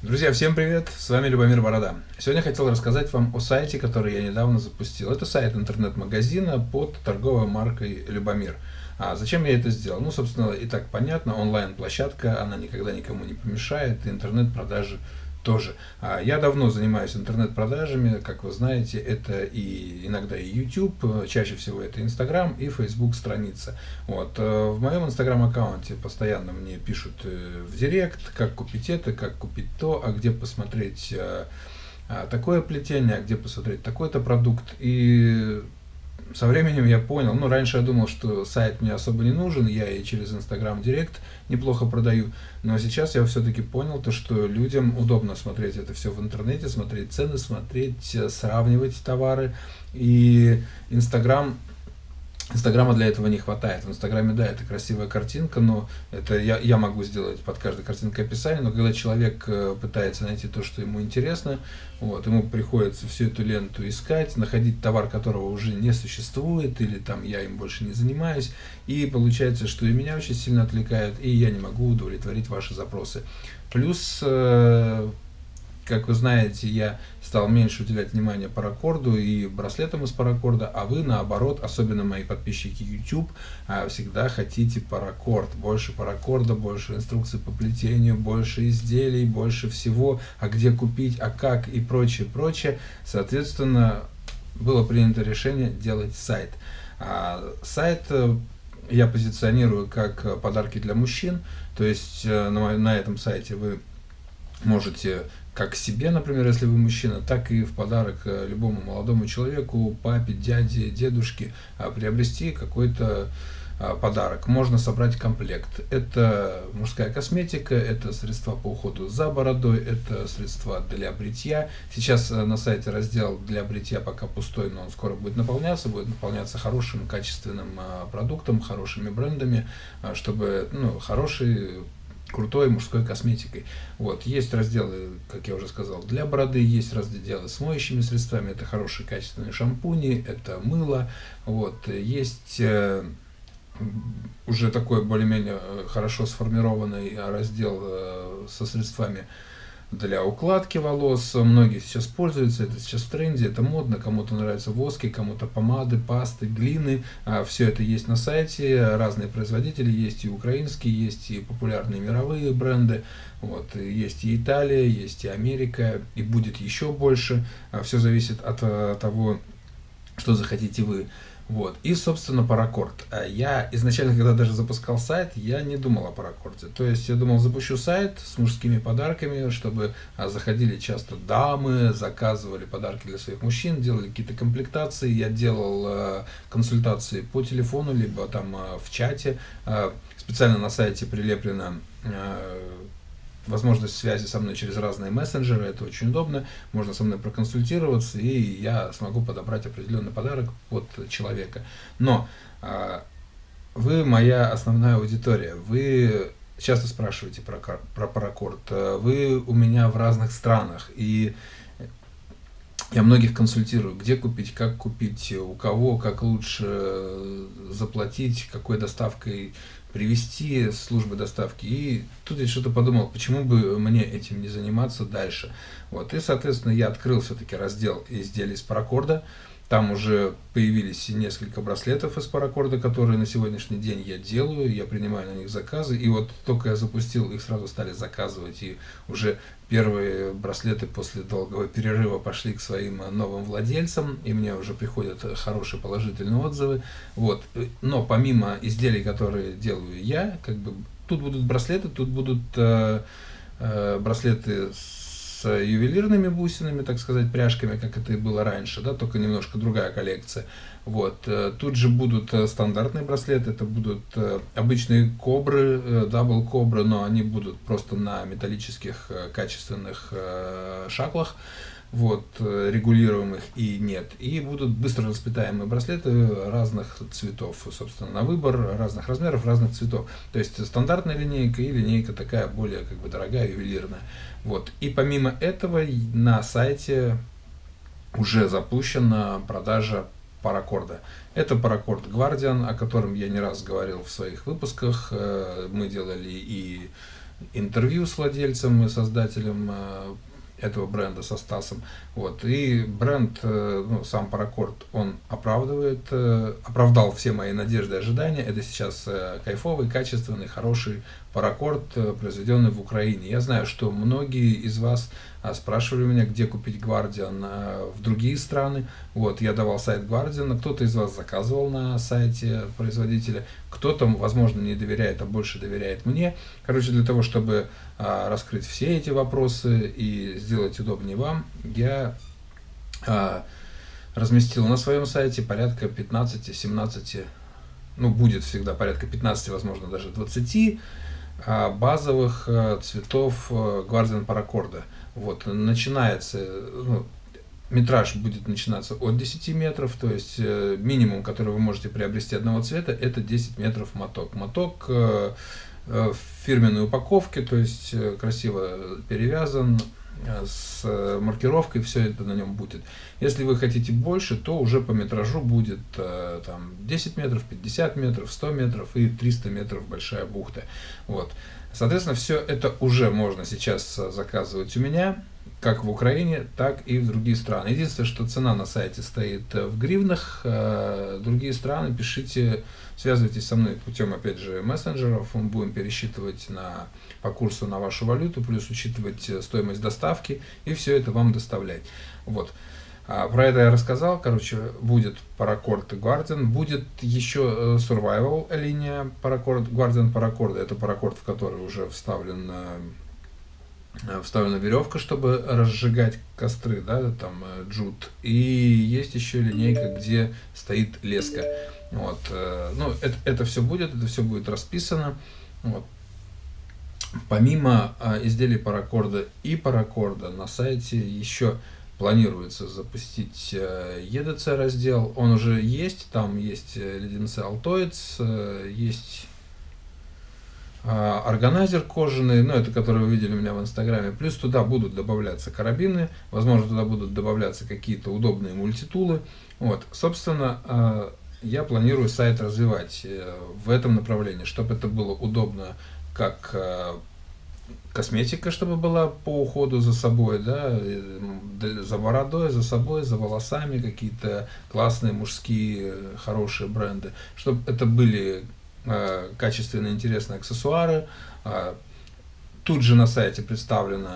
Друзья, всем привет! С вами Любомир Борода. Сегодня хотел рассказать вам о сайте, который я недавно запустил. Это сайт интернет-магазина под торговой маркой Любомир. А зачем я это сделал? Ну, собственно, и так понятно, онлайн-площадка, она никогда никому не помешает, интернет-продажи тоже. А я давно занимаюсь интернет-продажами, как вы знаете, это и иногда и YouTube, чаще всего это Instagram и Facebook страница. Вот. Э, в моем Instagram аккаунте постоянно мне пишут э, в директ, как купить это, как купить то, а где посмотреть э, а, такое плетение, а где посмотреть такой-то продукт. И со временем я понял, ну, раньше я думал, что сайт мне особо не нужен, я и через Instagram Директ неплохо продаю, но сейчас я все-таки понял то, что людям удобно смотреть это все в интернете, смотреть цены, смотреть, э, сравнивать товары, и Instagram Инстаграма для этого не хватает. В Инстаграме, да, это красивая картинка, но это я, я могу сделать под каждой картинкой описание, но когда человек э, пытается найти то, что ему интересно, вот, ему приходится всю эту ленту искать, находить товар, которого уже не существует, или там я им больше не занимаюсь, и получается, что и меня очень сильно отвлекает, и я не могу удовлетворить ваши запросы. Плюс э, как вы знаете, я стал меньше уделять внимания паракорду и браслетам из паракорда, а вы, наоборот, особенно мои подписчики YouTube, а, всегда хотите паракорд. Больше паракорда, больше инструкций по плетению, больше изделий, больше всего, а где купить, а как и прочее, прочее. Соответственно, было принято решение делать сайт. А сайт э, я позиционирую как подарки для мужчин, то есть э, на, на этом сайте вы можете как себе, например, если вы мужчина, так и в подарок э, любому молодому человеку, папе, дяде, дедушке а, приобрести какой-то а, подарок. Можно собрать комплект. Это мужская косметика, это средства по уходу за бородой, это средства для бритья. Сейчас э, на сайте раздел для бритья пока пустой, но он скоро будет наполняться, будет наполняться хорошим, качественным а, продуктом, хорошими брендами, чтобы ну, хороший крутой мужской косметикой. Вот, есть разделы, как я уже сказал, для бороды, есть разделы с моющими средствами, это хорошие качественные шампуни, это мыло, вот, есть э, уже такой более-менее э, хорошо сформированный раздел э, со средствами для укладки волос. Многие сейчас пользуются, это сейчас в тренде, это модно, кому-то нравятся воски, кому-то помады, пасты, глины. А, Все это есть на сайте, разные производители, есть и украинские, есть и популярные мировые бренды. Вот, есть и Италия, есть и Америка, и будет еще больше. А, Все зависит от э, того, что захотите вы. Вот. И, собственно, паракорд. А я изначально, когда даже запускал сайт, я не думал о паракорде. То есть я думал, запущу сайт с мужскими подарками, чтобы а, заходили часто дамы, заказывали подарки для своих мужчин, делали какие-то комплектации. Я делал э, консультации по телефону, либо там э, в чате. Э, специально на сайте прилеплено возможность связи со мной через разные мессенджеры, это очень удобно, можно со мной проконсультироваться, и я смогу подобрать определенный подарок под человека. Но а, вы моя основная аудитория, вы часто спрашиваете про, про паракорд, вы у меня в разных странах, и я многих консультирую, где купить, как купить, у кого, как лучше заплатить, какой доставкой привести службы доставки. И тут я что-то подумал, почему бы мне этим не заниматься дальше. Вот. И, соответственно, я открыл все-таки раздел изделий с паракорда. Там уже появились несколько браслетов из паракорда, которые на сегодняшний день я делаю, я принимаю на них заказы. И вот только я запустил, их сразу стали заказывать. И уже первые браслеты после долгого перерыва пошли к своим новым владельцам. И мне уже приходят хорошие положительные отзывы. Вот. Но помимо изделий, которые делаю я, как бы тут будут браслеты, тут будут э, э, браслеты с с ювелирными бусинами, так сказать, пряжками, как это и было раньше, да, только немножко другая коллекция. Вот. Э, тут же будут э, стандартные браслеты, это будут э, обычные кобры, double кобры, но они будут просто на металлических качественных шаклах вот, регулируемых и нет. И будут быстро расплетаемые браслеты разных цветов, собственно, на выбор, разных размеров, разных цветов. То есть стандартная линейка и линейка такая более как бы дорогая, ювелирная. Вот. И помимо этого на сайте уже запущена продажа паракорда. Это паракорд Guardian, о котором я не раз говорил в своих выпусках. Э, мы делали и интервью с владельцем и создателем э, этого бренда со Стасом. Вот. И бренд, э, ну, сам Паракорд, он оправдывает, э, оправдал все мои надежды и ожидания. Это сейчас э, кайфовый, качественный, хороший паракорд, произведенный в Украине. Я знаю, что многие из вас спрашивали меня, где купить Guardian в другие страны. Вот, я давал сайт Guardian, кто-то из вас заказывал на сайте производителя, кто-то, возможно, не доверяет, а больше доверяет мне. Короче, для того, чтобы раскрыть все эти вопросы и сделать удобнее вам, я а, разместил на своем сайте порядка 15-17, ну будет всегда порядка 15, возможно даже 20 а, базовых а, цветов Guardian Paracorda. Вот, начинается, ну, метраж будет начинаться от 10 метров, то есть э, минимум, который вы можете приобрести одного цвета, это 10 метров моток. Моток э, э, в фирменной упаковке, то есть красиво перевязан, с маркировкой, все это на нем будет. Если вы хотите больше, то уже по метражу будет там 10 метров, 50 метров, 100 метров и 300 метров большая бухта. Вот. Соответственно, все это уже можно сейчас заказывать у меня, как в Украине, так и в другие страны. Единственное, что цена на сайте стоит в гривнах, другие страны пишите, связывайтесь со мной путем, опять же, мессенджеров, мы будем пересчитывать на по курсу на вашу валюту, плюс учитывать э, стоимость доставки и все это вам доставлять. Вот. А, про это я рассказал, короче, будет Paracord и Guardian, будет еще э, Survival линия Paracord, Guardian Paracord, это Paracord, в который уже вставлен э, вставлена веревка, чтобы разжигать костры, да, там джут. И есть еще линейка, где стоит леска. Вот, ну, это, это все будет, это все будет расписано. Вот, Помимо изделий паракорда и паракорда на сайте еще планируется запустить э, EDC раздел. Он уже есть, там есть э, леденцы Altoids, э, есть а, органайзер кожаный, ну это который вы видели у меня в инстаграме. Плюс туда будут добавляться карабины, возможно туда будут добавляться какие-то удобные мультитулы. Вот, собственно, я планирую сайт развивать в этом направлении, чтобы это было удобно как э, косметика, чтобы была по уходу за собой, да, за бородой, за собой, за волосами, какие-то классные мужские хорошие бренды, чтобы это были э, качественные, интересные аксессуары, э, Тут же на сайте представлены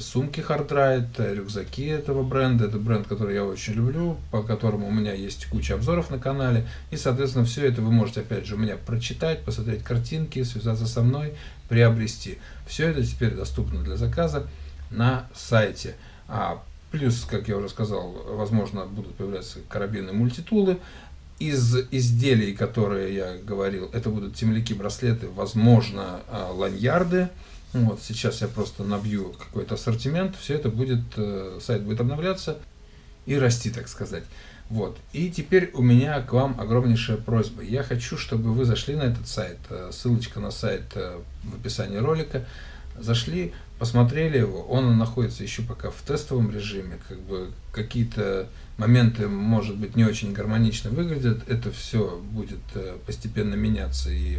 сумки Hardride, рюкзаки этого бренда. Это бренд, который я очень люблю, по которому у меня есть куча обзоров на канале. И, соответственно, все это вы можете, опять же, у меня прочитать, посмотреть картинки, связаться со мной, приобрести. Все это теперь доступно для заказа на сайте. А плюс, как я уже сказал, возможно, будут появляться карабины мультитулы. Из изделий, которые я говорил, это будут темляки, браслеты, возможно, а, ланьярды. Вот, сейчас я просто набью какой-то ассортимент, все это будет, э, сайт будет обновляться и расти, так сказать. Вот. И теперь у меня к вам огромнейшая просьба. Я хочу, чтобы вы зашли на этот сайт, э, ссылочка на сайт э, в описании ролика, зашли, посмотрели его, он находится еще пока в тестовом режиме, как бы какие-то моменты, может быть, не очень гармонично выглядят, это все будет постепенно меняться и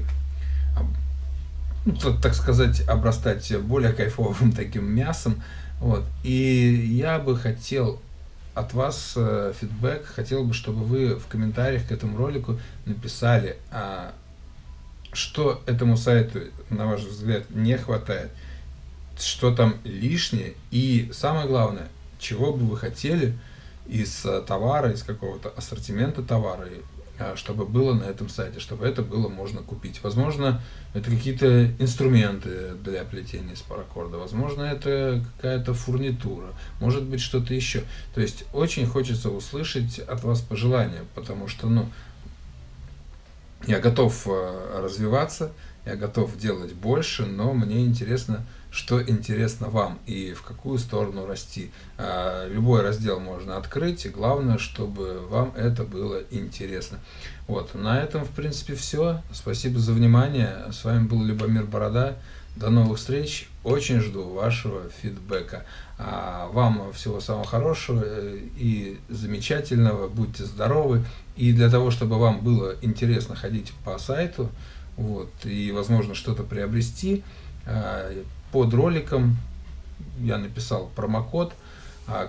так сказать, обрастать более кайфовым таким мясом. Вот. И я бы хотел от вас э, фидбэк, хотел бы, чтобы вы в комментариях к этому ролику написали, а, что этому сайту, на ваш взгляд, не хватает, что там лишнее, и самое главное, чего бы вы хотели из э, товара, из какого-то ассортимента товара, чтобы было на этом сайте, чтобы это было можно купить. Возможно, это какие-то инструменты для плетения из паракорда, возможно, это какая-то фурнитура, может быть, что-то еще. То есть, очень хочется услышать от вас пожелания, потому что, ну, я готов э, развиваться, я готов делать больше, но мне интересно, что интересно вам и в какую сторону расти. А, любой раздел можно открыть, и главное, чтобы вам это было интересно. Вот, на этом, в принципе, все. Спасибо за внимание. С вами был Любомир Борода. До новых встреч. Очень жду вашего фидбэка. А вам всего самого хорошего и замечательного. Будьте здоровы. И для того, чтобы вам было интересно ходить по сайту, вот, и, возможно, что-то приобрести, Под роликом я написал промокод,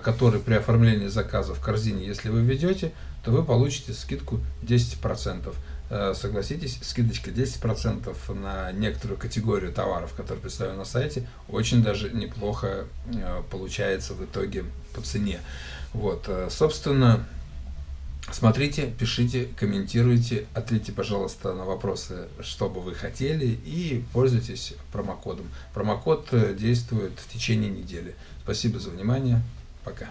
который при оформлении заказа в корзине, если вы введете, то вы получите скидку 10%. Э, согласитесь, скидочка 10% на некоторую категорию товаров, которые представлены на сайте, очень даже неплохо э, получается в итоге по цене. Вот, э, собственно, смотрите, пишите, комментируйте, ответьте, пожалуйста, на вопросы, что бы вы хотели, и пользуйтесь промокодом. Промокод действует в течение недели. Спасибо за внимание. Пока.